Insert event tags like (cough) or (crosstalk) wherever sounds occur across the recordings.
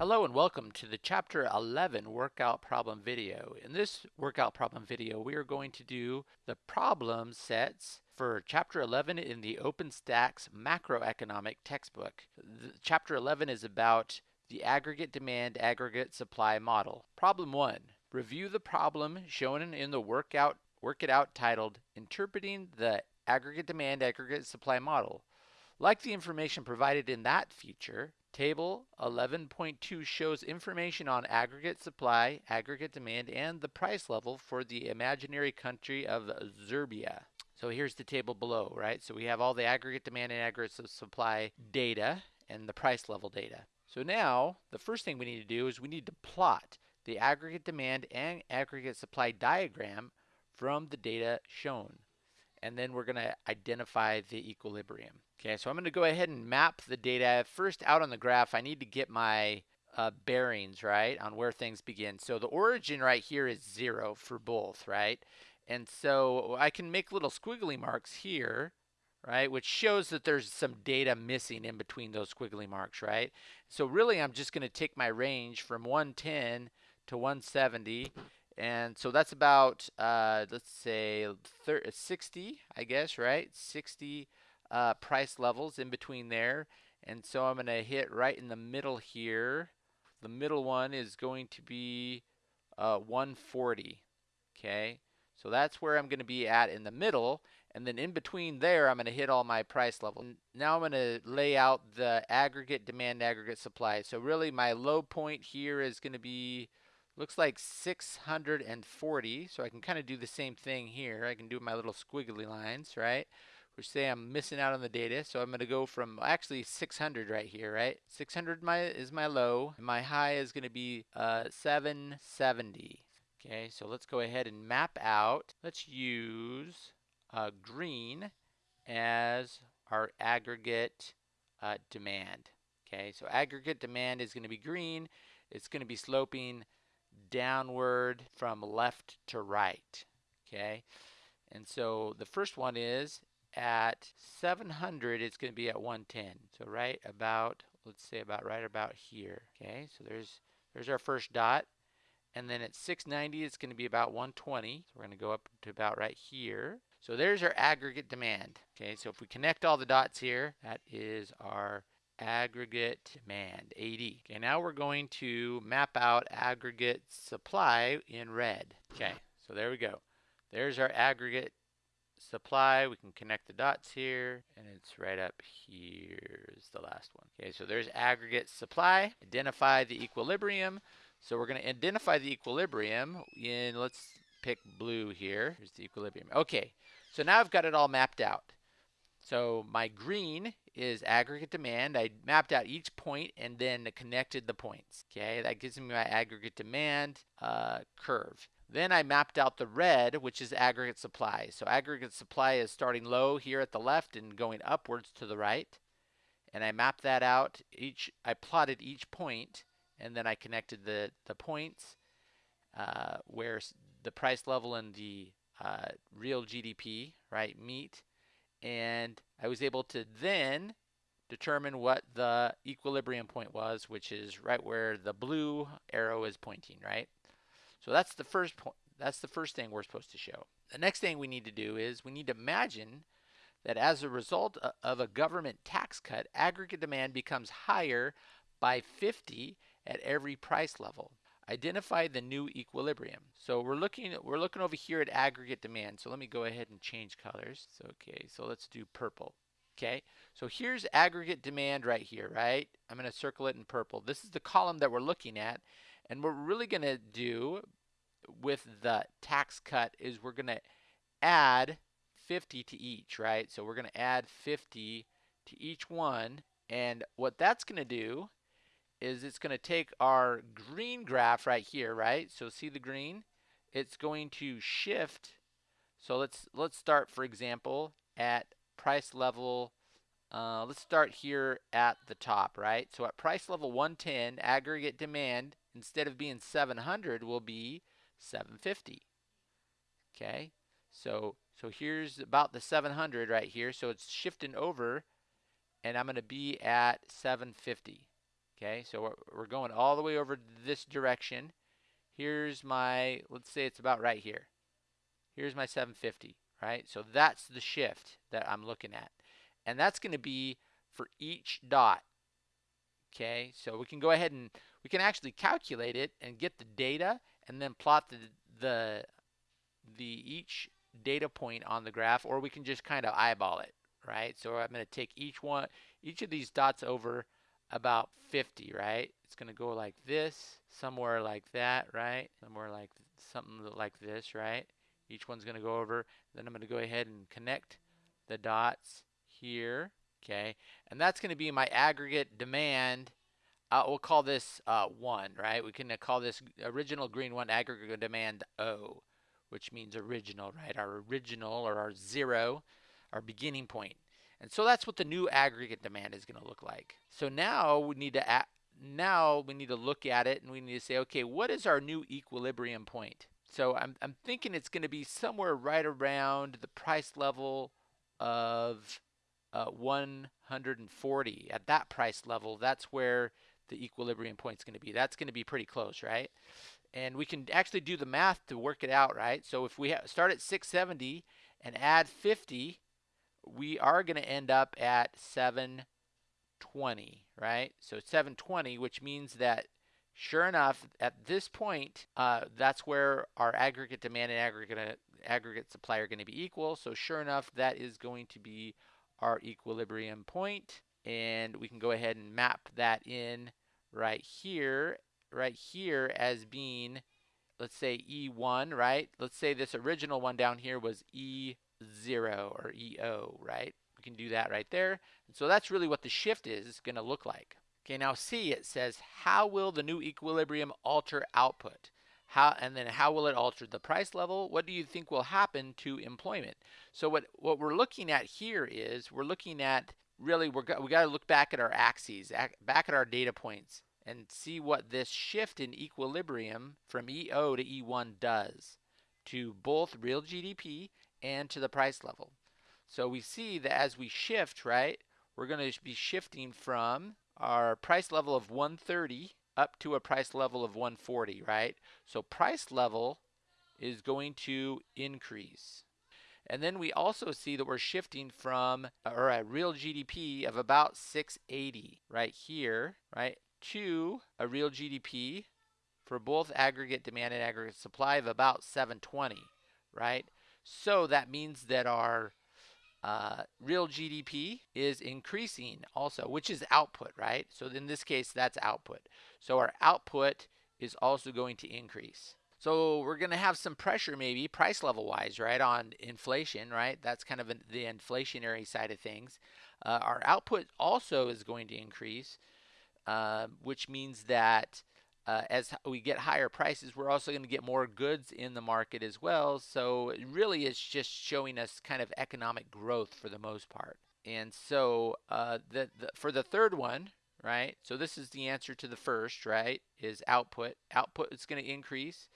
Hello and welcome to the chapter 11 workout problem video. In this workout problem video we are going to do the problem sets for chapter 11 in the OpenStax macroeconomic textbook. The, chapter 11 is about the aggregate demand aggregate supply model. Problem 1. Review the problem shown in the workout work it out titled Interpreting the Aggregate Demand Aggregate Supply Model. Like the information provided in that feature, Table 11.2 shows information on aggregate supply, aggregate demand, and the price level for the imaginary country of Xurbia. So here's the table below, right? So we have all the aggregate demand and aggregate supply data and the price level data. So now, the first thing we need to do is we need to plot the aggregate demand and aggregate supply diagram from the data shown. And then we're going to identify the equilibrium. Okay, so I'm going to go ahead and map the data. First, out on the graph, I need to get my uh, bearings, right, on where things begin. So the origin right here is zero for both, right? And so I can make little squiggly marks here, right, which shows that there's some data missing in between those squiggly marks, right? So really, I'm just going to take my range from 110 to 170 and so that's about uh, let's say 60 I guess right 60 uh, price levels in between there. And so I'm going to hit right in the middle here. The middle one is going to be uh, 140. Okay, so that's where I'm going to be at in the middle. And then in between there, I'm going to hit all my price level. Now I'm going to lay out the aggregate demand, aggregate supply. So really my low point here is going to be, looks like 640. So I can kind of do the same thing here. I can do my little squiggly lines, right? Which say I'm missing out on the data. So I'm going to go from actually 600 right here, right? 600 my, is my low. My high is going to be uh, 770. Okay, so let's go ahead and map out. Let's use uh, green as our aggregate uh, demand. Okay, so aggregate demand is going to be green. It's going to be sloping downward from left to right. Okay, and so the first one is at 700, it's going to be at 110. So right about, let's say about right about here. Okay, so there's there's our first dot. And then at 690, it's going to be about 120. So we're going to go up to about right here. So there's our aggregate demand. Okay, so if we connect all the dots here, that is our aggregate demand, AD. Okay, now we're going to map out aggregate supply in red. Okay, so there we go. There's our aggregate supply. We can connect the dots here, and it's right up here is the last one. Okay, so there's aggregate supply. Identify the equilibrium. So we're going to identify the equilibrium in, let's pick blue here. Here's the equilibrium. Okay, so now I've got it all mapped out. So my green is aggregate demand. I mapped out each point and then connected the points. Okay, that gives me my aggregate demand uh, curve. Then I mapped out the red, which is aggregate supply. So aggregate supply is starting low here at the left and going upwards to the right. And I mapped that out. Each I plotted each point, and then I connected the the points uh, where the price level and the uh, real GDP right meet, and I was able to then determine what the equilibrium point was, which is right where the blue arrow is pointing, right? So that's the first point. That's the first thing we're supposed to show. The next thing we need to do is we need to imagine that as a result of a government tax cut, aggregate demand becomes higher by 50 at every price level. Identify the new equilibrium. So we're looking we're looking over here at aggregate demand. So let me go ahead and change colors. So okay, so let's do purple. Okay, so here's aggregate demand right here, right? I'm going to circle it in purple. This is the column that we're looking at. And what we're really going to do with the tax cut is we're going to add 50 to each, right? So we're going to add 50 to each one. And what that's going to do is it's going to take our green graph right here, right? So see the green? It's going to shift. So let's let's start, for example, at price level. Uh, let's start here at the top, right? So at price level 110, aggregate demand instead of being 700 will be 750. Okay, so so here's about the 700 right here. So it's shifting over, and I'm going to be at 750. Okay, so we're, going all the way over this direction. Here's my, let's say it's about right here. Here's my 750, right? So that's the shift that I'm looking at. And that's going to be for each dot. Okay, so we can go ahead and we can actually calculate it and get the data and then plot the the the each data point on the graph or we can just kind of eyeball it, right? So I'm going to take each one each of these dots over about 50, right? It's going to go like this, somewhere like that, right? Somewhere like something like this, right? Each one's going to go over. Then I'm going to go ahead and connect the dots here, okay? And that's going to be my aggregate demand. Uh, we'll call this uh, 1, right? We can uh, call this original green 1 aggregate demand O, which means original, right? Our original or our zero, our beginning point. And so that's what the new aggregate demand is going to look like. So now we need to now we need to look at it and we need to say, okay, what is our new equilibrium point? So I'm, I'm thinking it's going to be somewhere right around the price level of uh, 140. At that price level, that's where the equilibrium point is going to be. That's going to be pretty close, right? And we can actually do the math to work it out, right? So if we start at 670 and add 50, we are going to end up at 720, right? So 720, which means that sure enough, at this point, uh, that's where our aggregate demand and aggregate aggregate supply are going to be equal. So sure enough, that is going to be our equilibrium point, and we can go ahead and map that in right here, right here as being, let's say E1, right? Let's say this original one down here was E0 or EO, right? We can do that right there. And so that's really what the shift is going to look like. Okay, now C, it says, how will the new equilibrium alter output? How, and then how will it alter the price level? What do you think will happen to employment? So what, what we're looking at here is we're looking at really we're we got to look back at our axes, back at our data points and see what this shift in equilibrium from EO to E1 does to both real GDP and to the price level. So we see that as we shift, right, we're going to be shifting from our price level of 130 up to a price level of 140, right? So price level is going to increase. And then we also see that we're shifting from or a real GDP of about 680 right here, right, to a real GDP for both aggregate demand and aggregate supply of about 720, right? So that means that our uh, real GDP is increasing also, which is output, right? So in this case, that's output. So our output is also going to increase. So we're going to have some pressure maybe price level wise, right, on inflation, right? That's kind of the inflationary side of things. Uh, our output also is going to increase, uh, which means that uh, as we get higher prices, we're also going to get more goods in the market as well. So really it's just showing us kind of economic growth for the most part. And so uh, the, the, for the third one, right? So this is the answer to the first, right? Is output. Output is going to increase.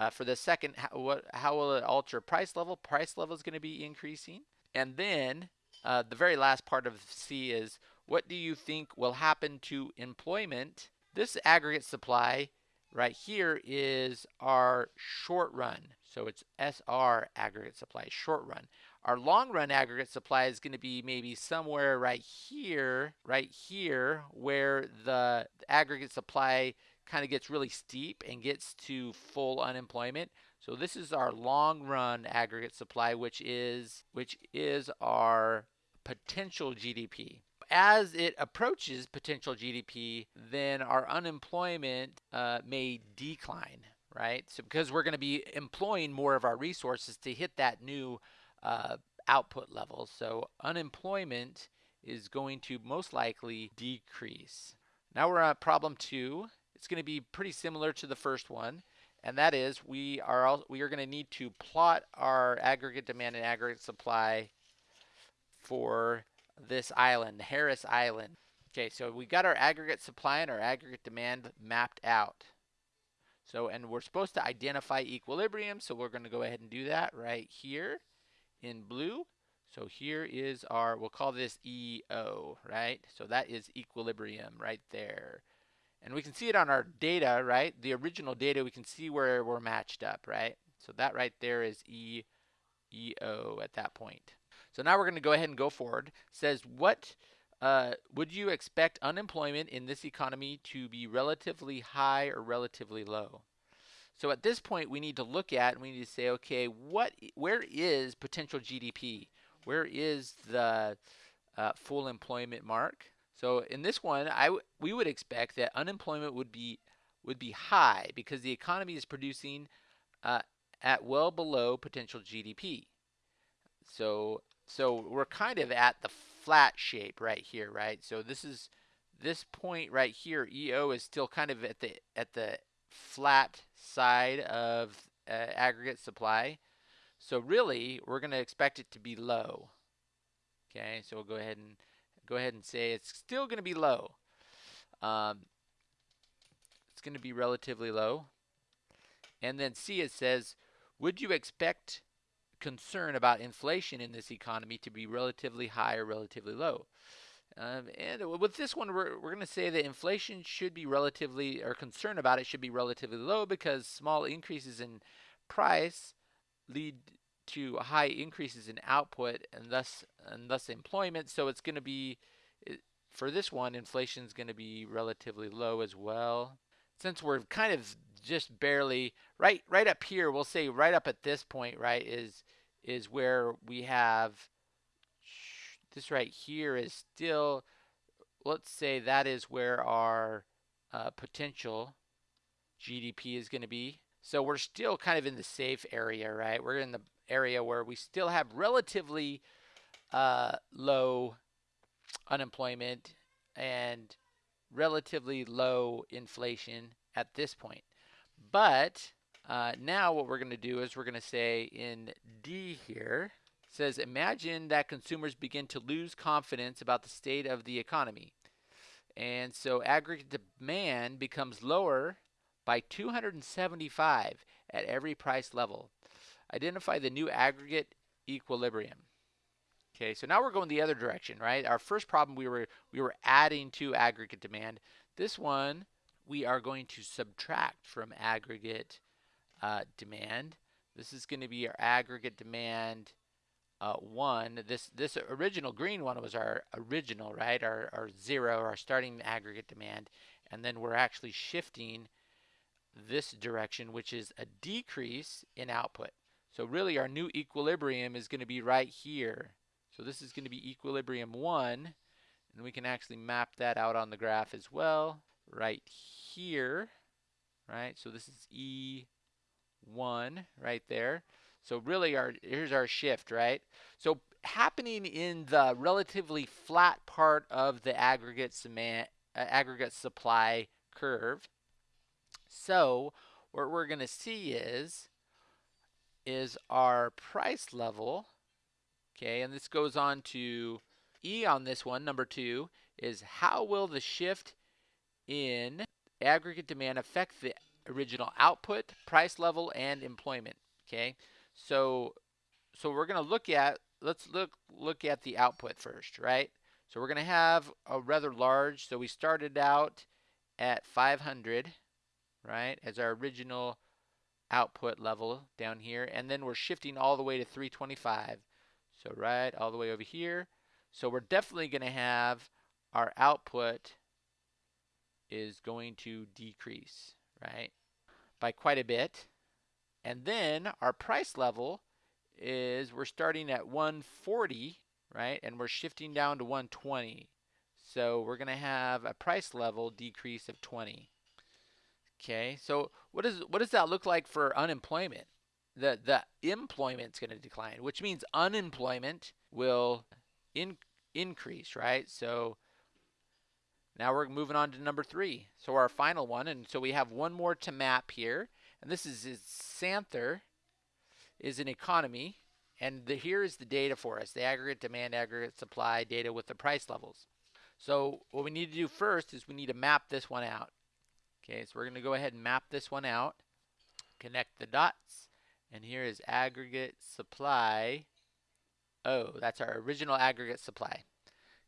Uh, for the second, how, what, how will it alter price level? Price level is going to be increasing. And then uh, the very last part of C is what do you think will happen to employment this aggregate supply right here is our short run. So it's SR aggregate supply, short run. Our long run aggregate supply is going to be maybe somewhere right here, right here, where the aggregate supply kind of gets really steep and gets to full unemployment. So this is our long run aggregate supply, which is which is our potential GDP as it approaches potential GDP, then our unemployment uh, may decline, right? So because we're going to be employing more of our resources to hit that new uh, output level. So unemployment is going to most likely decrease. Now we're on problem two. It's going to be pretty similar to the first one. And that is we are all, we are going to need to plot our aggregate demand and aggregate supply for this island, Harris Island. Okay, so we got our aggregate supply and our aggregate demand mapped out. So, and we're supposed to identify equilibrium, so we're going to go ahead and do that right here in blue. So here is our, we'll call this EO, right? So that is equilibrium right there. And we can see it on our data, right? The original data, we can see where we're matched up, right? So that right there is E, EO at that point. So now we're going to go ahead and go forward. It says, what uh, would you expect unemployment in this economy to be relatively high or relatively low? So at this point, we need to look at and we need to say, okay, what, where is potential GDP? Where is the uh, full employment mark? So in this one, I we would expect that unemployment would be would be high because the economy is producing uh, at well below potential GDP. So so we're kind of at the flat shape right here, right? So this is this point right here, EO is still kind of at the at the flat side of uh, aggregate supply. So really, we're going to expect it to be low. Okay, so we'll go ahead and go ahead and say it's still going to be low. Um, it's going to be relatively low. And then C, it says, would you expect concern about inflation in this economy to be relatively high or relatively low? Um, and with this one, we're, we're going to say that inflation should be relatively, or concern about it should be relatively low because small increases in price lead to high increases in output and thus and thus employment. So it's going to be for this one, inflation is going to be relatively low as well. Since we're kind of just barely right right up here, we'll say right up at this point, right, is is where we have this right here is still let's say that is where our uh, potential GDP is going to be. So we're still kind of in the safe area, right? We're in the area where we still have relatively uh, low unemployment and relatively low inflation at this point. But uh, now what we're going to do is we're going to say in D here, says imagine that consumers begin to lose confidence about the state of the economy. And so aggregate demand becomes lower by 275 at every price level. Identify the new aggregate equilibrium. Okay, so now we're going the other direction, right? Our first problem we were we were adding to aggregate demand. This one we are going to subtract from aggregate uh, demand. This is going to be our aggregate demand uh, one. This this original green one was our original, right? Our, our zero, our starting aggregate demand. And then we're actually shifting this direction, which is a decrease in output. So really our new equilibrium is going to be right here. So this is going to be equilibrium 1, and we can actually map that out on the graph as well, right here, right? So this is E1 right there. So really our here's our shift, right? So happening in the relatively flat part of the aggregate cement uh, aggregate supply curve. So what we're going to see is is our price level Okay, and this goes on to E on this one, number two, is how will the shift in aggregate demand affect the original output, price level, and employment? Okay, so so we're going to look at let's look look at the output first, right? So we're going to have a rather large. So we started out at 500, right, as our original output level down here, and then we're shifting all the way to 325. So right all the way over here. So we're definitely going to have our output is going to decrease, right, by quite a bit. And then our price level is we're starting at 140, right, and we're shifting down to 120. So we're going to have a price level decrease of 20. Okay, so what does what does that look like for unemployment? the the employment's going to decline, which means unemployment will in, increase, right? So now we're moving on to number three. So our final one, and so we have one more to map here, and this is, is Santher is an economy, and the, here is the data for us: the aggregate demand, aggregate supply data with the price levels. So what we need to do first is we need to map this one out. Okay, so we're going to go ahead and map this one out, connect the dots. And here is aggregate supply. Oh, that's our original aggregate supply.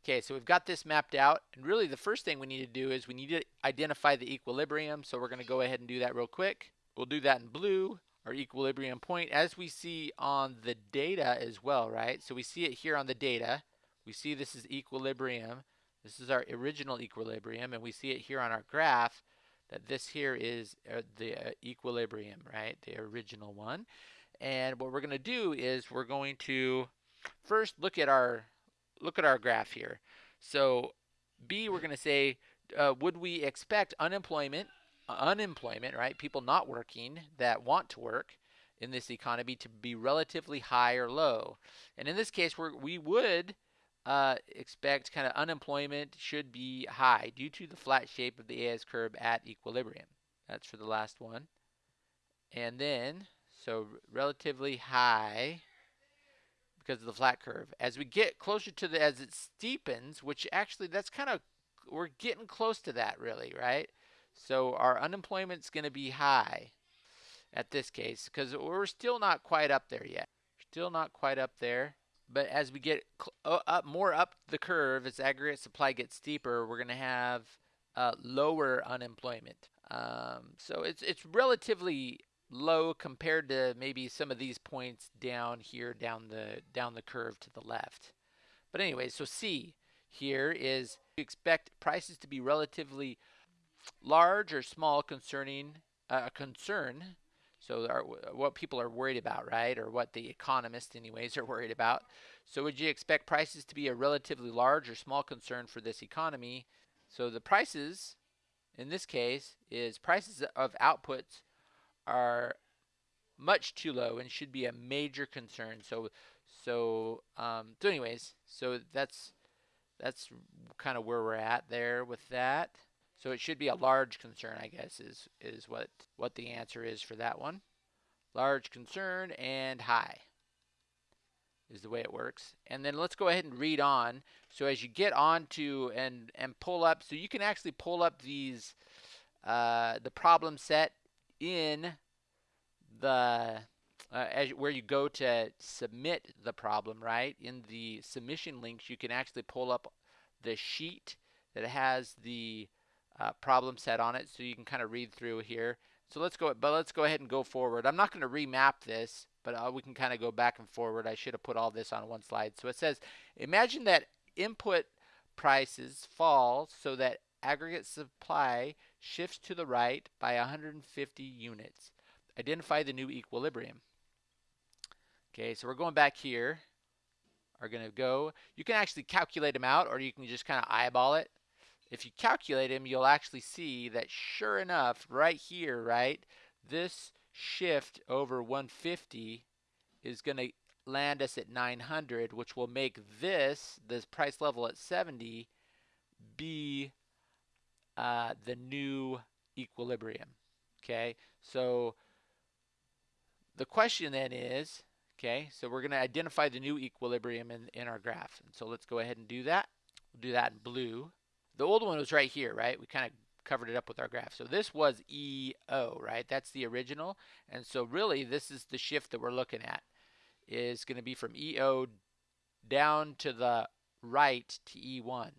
Okay, so we've got this mapped out, and really the first thing we need to do is we need to identify the equilibrium, so we're going to go ahead and do that real quick. We'll do that in blue, our equilibrium point, as we see on the data as well, right? So we see it here on the data. We see this is equilibrium. This is our original equilibrium, and we see it here on our graph that this here is uh, the uh, equilibrium, right? The original one. And what we're going to do is we're going to first look at our look at our graph here. So B, we're going to say, uh, would we expect unemployment, uh, unemployment, right? People not working that want to work in this economy to be relatively high or low. And in this case, we we would uh, expect kind of unemployment should be high due to the flat shape of the AS curve at equilibrium. That's for the last one. And then, so relatively high because of the flat curve. As we get closer to the, as it steepens, which actually that's kind of, we're getting close to that really, right? So our unemployment's going to be high at this case because we're still not quite up there yet. Still not quite up there. But as we get up more up the curve, as aggregate supply gets steeper, we're going to have uh, lower unemployment. Um, so it's it's relatively low compared to maybe some of these points down here down the down the curve to the left. But anyway, so C here is you expect prices to be relatively large or small concerning uh, a uh, concern. So our, what people are worried about, right? Or what the economists anyways (laughs) are worried about. So would you expect prices to be a relatively large or small concern for this economy? So the prices in this case is prices of outputs are much too low and should be a major concern. So, so, um, so anyways, so that's that's kind of where we're at there with that. So it should be a large concern, I guess, is is what what the answer is for that one. Large concern and high is the way it works. And then let's go ahead and read on. So as you get on to and and pull up, so you can actually pull up these uh, the problem set in the uh, as where you go to submit the problem, right? In the submission links, you can actually pull up the sheet that has the uh, problem set on it, so you can kind of read through here. So let's go, but let's go ahead and go forward. I'm not going to remap this, but uh, we can kind of go back and forward. I should have put all this on one slide. So it says, imagine that input prices fall so that aggregate supply shifts to the right by 150 units. Identify the new equilibrium. Okay, so we're going back here. Are going to go. You can actually calculate them out or you can just kind of eyeball it. If you calculate them, you'll actually see that sure enough, right here, right, this shift over 150 is going to land us at 900, which will make this, this price level at 70, be uh, the new equilibrium. Okay, so the question then is, okay, so we're going to identify the new equilibrium in, in our graph. And so let's go ahead and do that. We'll do that in blue. The old one was right here, right? We kind of covered it up with our graph. So this was EO, right? That's the original. And so really this is the shift that we're looking at is going to be from EO down to the right to E1.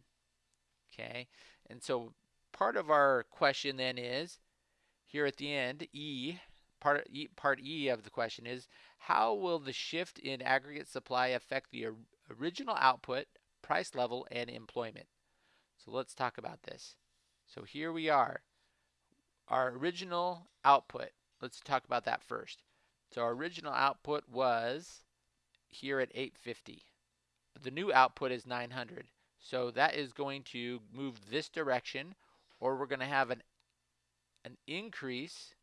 Okay. And so part of our question then is here at the end, E part e, part E of the question is how will the shift in aggregate supply affect the original output, price level, and employment? So let's talk about this. So here we are. Our original output. Let's talk about that first. So our original output was here at 850. The new output is 900. So that is going to move this direction or we're going to have an an increase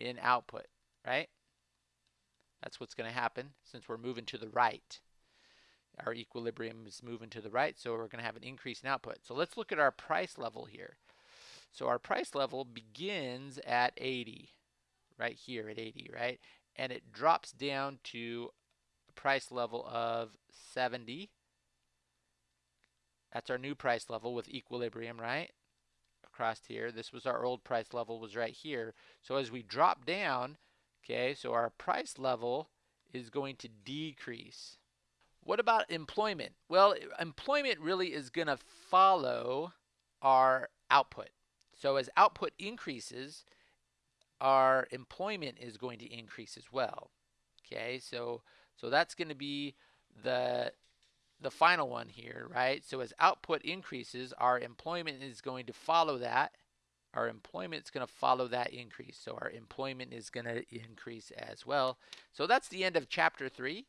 in output, right? That's what's going to happen since we're moving to the right. Our equilibrium is moving to the right, so we're going to have an increase in output. So let's look at our price level here. So our price level begins at 80, right here at 80, right? And it drops down to a price level of 70. That's our new price level with equilibrium, right? across here. This was our old price level was right here. So as we drop down, okay, so our price level is going to decrease. What about employment? Well, employment really is going to follow our output. So as output increases, our employment is going to increase as well. Okay, so so that's going to be the the final one here, right? So as output increases, our employment is going to follow that. Our employment is going to follow that increase. So our employment is going to increase as well. So that's the end of chapter three.